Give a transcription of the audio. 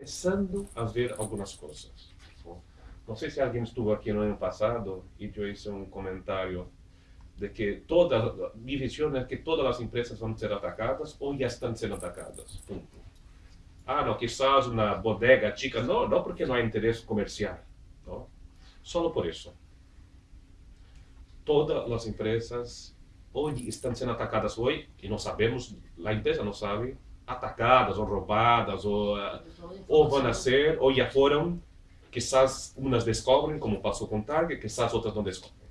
começando a ver algumas coisas. Não sei se alguém esteve aqui no ano passado e eu fiz um comentário de que toda, mi visão é que todas as empresas vão ser atacadas ou já estão sendo atacadas. Ponto. Ah, não, quizás uma bodega chica. Não, não porque não há interesse comercial. Não? Só por isso. Todas as empresas hoje estão sendo atacadas hoje, e não sabemos, a empresa não sabe, atacadas ou roubadas, ou, ou vão ser, ou já foram, quizás umas descobrem, como passou com Target, quizás outras não descobrem.